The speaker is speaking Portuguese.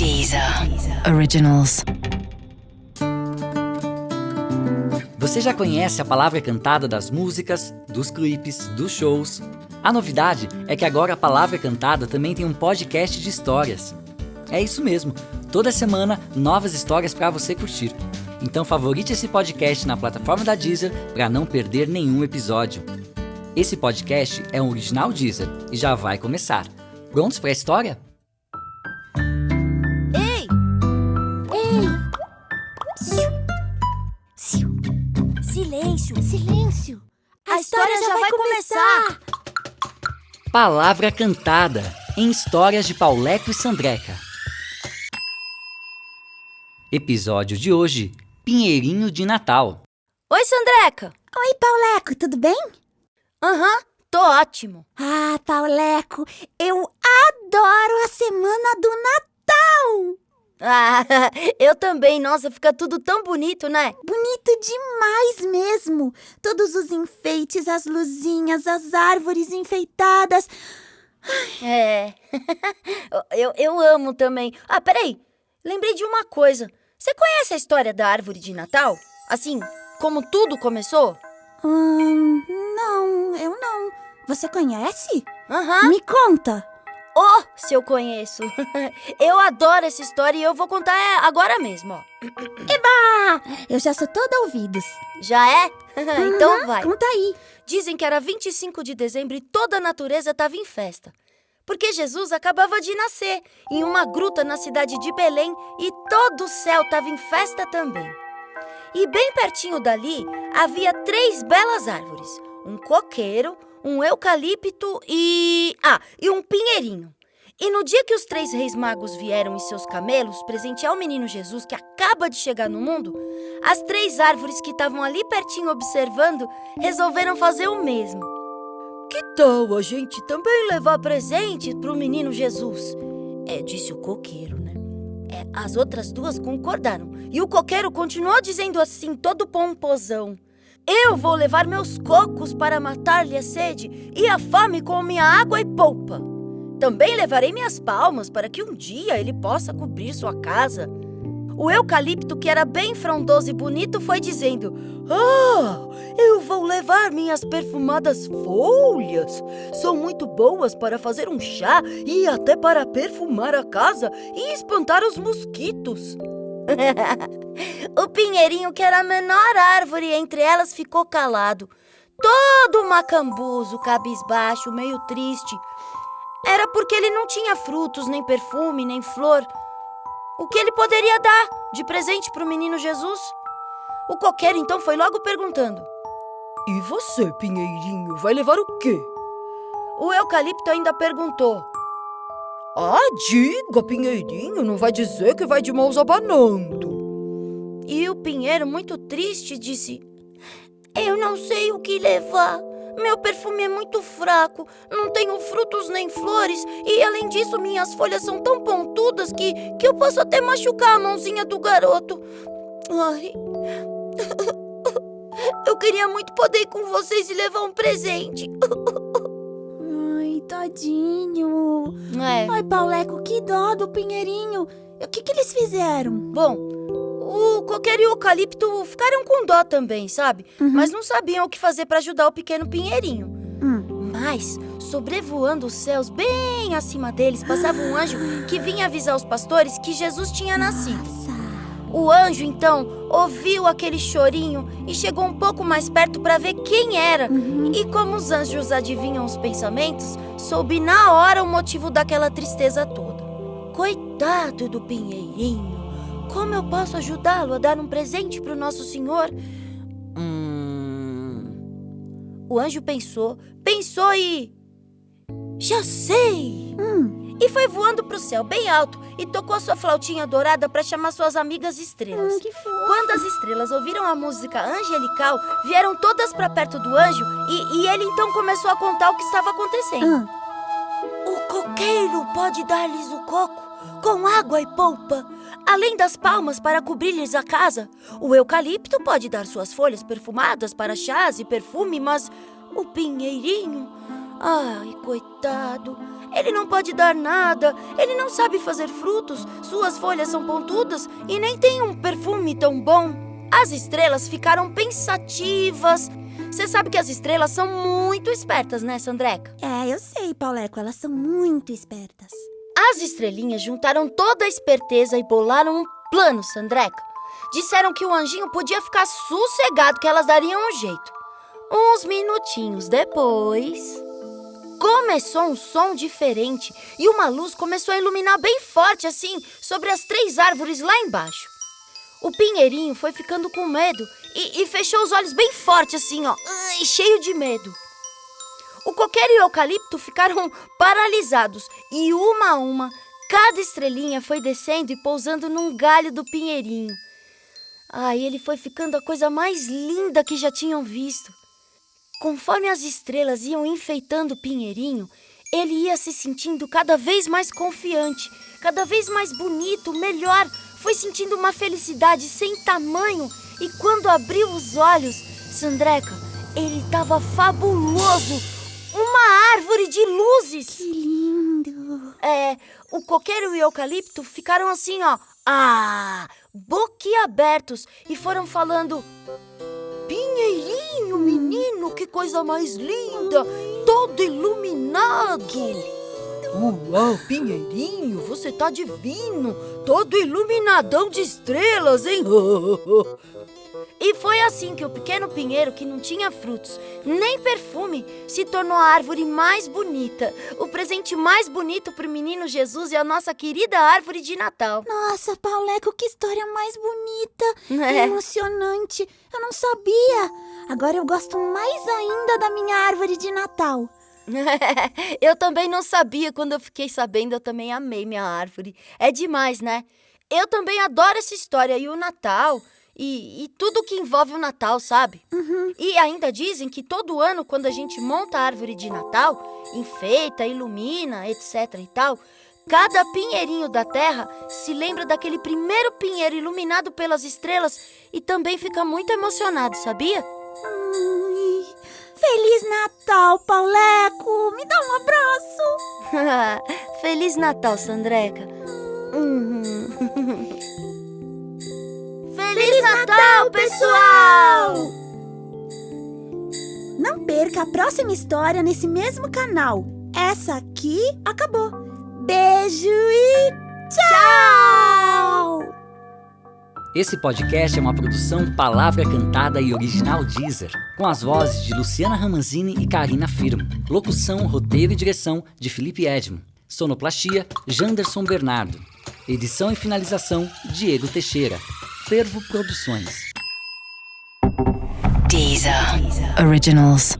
Deezer Originals. Você já conhece a palavra cantada das músicas, dos clipes, dos shows? A novidade é que agora a palavra cantada também tem um podcast de histórias. É isso mesmo, toda semana novas histórias para você curtir. Então favorite esse podcast na plataforma da Deezer para não perder nenhum episódio. Esse podcast é um original Deezer e já vai começar. Prontos para a história? Silêncio! Silêncio! A, história, já, vai, começar. Palavra cantada em histórias de Pauleco e Sandreca. Episódio de hoje: Pinheirinho de Natal. Oi, Sandreca! Oi, Pauleco, tudo bem? Aham, tô ótimo. Ah, Pauleco, eu adoro a semana do Natal! Ah, eu também. Nossa, fica tudo tão bonito, né? Bonito demais mesmo! Todos os enfeites, as luzinhas, as árvores enfeitadas. É. eu, eu amo também. Ah, peraí. Lembrei de uma coisa. Você conhece a história da árvore de Natal? Assim, como tudo começou? Hum, não, eu não. Você conhece? Aham. Me conta! Oh, se eu conheço. eu adoro essa história e eu vou contar é, agora mesmo, ó. Eba! Eu já sou toda ouvidos. Já é? então Uhum, vai. Conta aí. Dizem que era 25 de dezembro e toda a natureza estava em festa. Porque Jesus acabava de nascer em uma gruta na cidade de Belém e todo o céu estava em festa também. E bem pertinho dali havia três belas árvores: um coqueiro, um eucalipto e. Ah, e um pinheirinho. E no dia que os três reis magos vieram em seus camelos presentear o menino Jesus que acaba de chegar no mundo, as três árvores que estavam ali pertinho observando resolveram fazer o mesmo. Que tal a gente também levar presente pro menino Jesus? É, disse o coqueiro, né? É, as outras duas concordaram. E o coqueiro continuou dizendo assim, todo pomposão. Eu vou levar meus cocos para matar-lhe a sede e a fome com minha água e polpa. Também levarei minhas palmas para que um dia ele possa cobrir sua casa. O eucalipto, que era bem frondoso e bonito, foi dizendo: Ah, eu vou levar minhas perfumadas folhas. São muito boas para fazer um chá e até para perfumar a casa e espantar os mosquitos. o pinheirinho, que era a menor árvore entre elas, ficou calado. Todo macambuzo, cabisbaixo, meio triste. Era porque ele não tinha frutos, nem perfume, nem flor. O que ele poderia dar de presente para o menino Jesus? O coqueiro então foi logo perguntando: E você, Pinheirinho, vai levar o quê? O eucalipto ainda perguntou: Ah, diga, Pinheirinho, não vai dizer que vai de mãos abanando. E o pinheiro, muito triste, disse: Eu não sei o que levar. Meu perfume é muito fraco, não tenho frutos nem flores, e além disso, minhas folhas são tão pontudas que, que eu posso até machucar a mãozinha do garoto. Ai. Eu queria muito poder ir com vocês e levar um presente. Tadinho. É. Ai, Pauleco, que dó do Pinheirinho. O que, que eles fizeram? Bom, o coqueiro e o eucalipto ficaram com dó também, sabe? Mas não sabiam o que fazer para ajudar o pequeno pinheirinho. Hum. Mas, sobrevoando os céus bem acima deles, passava um anjo que vinha avisar os pastores que Jesus tinha nascido. Nossa. O anjo, então, ouviu aquele chorinho e chegou um pouco mais perto para ver quem era. E como os anjos adivinham os pensamentos, soube na hora o motivo daquela tristeza toda. Coitado do pinheirinho! Como eu posso ajudá-lo a dar um presente para o nosso senhor? Hum. O anjo pensou, pensou e. Já sei! Hum, E foi voando para o céu bem alto e tocou sua flautinha dourada para chamar suas amigas estrelas. hum, que fofo. Quando as estrelas ouviram a música angelical, vieram todas para perto do anjo e, e ele então começou a contar o que estava acontecendo. Hum, O coqueiro pode dar-lhes o coco com água e polpa, além das palmas para cobrir-lhes a casa. O eucalipto pode dar suas folhas perfumadas para chás e perfume, mas o pinheirinho, ai, coitado, Ele não pode dar nada, ele não sabe fazer frutos, suas folhas são pontudas e nem tem um perfume tão bom. As estrelas ficaram pensativas. Você sabe que as estrelas são muito espertas, né, Sandreca? É, eu sei, Pauleco, elas são muito espertas. As estrelinhas juntaram toda a esperteza e bolaram um plano, Sandreca. Disseram que o anjinho podia ficar sossegado, que elas dariam um jeito. Uns minutinhos depois. Começou um som diferente e uma luz começou a iluminar bem forte, assim, sobre as três árvores lá embaixo. O pinheirinho foi ficando com medo e, e fechou os olhos bem forte, assim, ó, cheio de medo. O coqueiro e o eucalipto ficaram paralisados e, uma a uma, cada estrelinha foi descendo e pousando num galho do pinheirinho. Ai, ele foi ficando a coisa mais linda que já tinham visto. Conforme as estrelas iam enfeitando o pinheirinho, ele ia se sentindo cada vez mais confiante, cada vez mais bonito, melhor. Foi sentindo uma felicidade sem tamanho e quando abriu os olhos, Sandreca, ele estava fabuloso! Uma árvore de luzes! Que lindo! É, o coqueiro e o eucalipto ficaram assim, ó. Ah! Boquiabertos e foram falando. Pinheirinho, menino, que coisa mais linda! Todo iluminado! Uau, Pinheirinho, você tá divino! Todo iluminadão de estrelas, hein? E foi assim que o pequeno pinheiro, que não tinha frutos nem perfume, se tornou a árvore mais bonita. O presente mais bonito para o menino Jesus e a nossa querida árvore de Natal. Nossa, Pauleco, que história mais bonita! É. Emocionante! Eu não sabia! Agora eu gosto mais ainda da minha árvore de Natal. eu também não sabia, quando eu fiquei sabendo, eu também amei minha árvore. É demais, né? Eu também adoro essa história e o Natal. E, e tudo que envolve o Natal, sabe? E ainda dizem que todo ano, quando a gente monta a árvore de Natal, enfeita, ilumina, etc e tal, cada pinheirinho da terra se lembra daquele primeiro pinheiro iluminado pelas estrelas e também fica muito emocionado, sabia? Ai, Feliz Natal, Pauleco! Me dá um abraço! Feliz Natal, Sandreca. Uhum. Natal, pessoal! Não perca a próxima história nesse mesmo canal. Essa aqui acabou. Beijo e tchau! Esse podcast é uma produção Palavra Cantada e Original Deezer, com as vozes de Luciana Ramanzini e Karina Firmo. Locução, roteiro e direção de Felipe Edmo. Sonoplastia, Janderson Bernardo. Edição e finalização, Diego Teixeira. Fervo Produções. Deezer. Originals.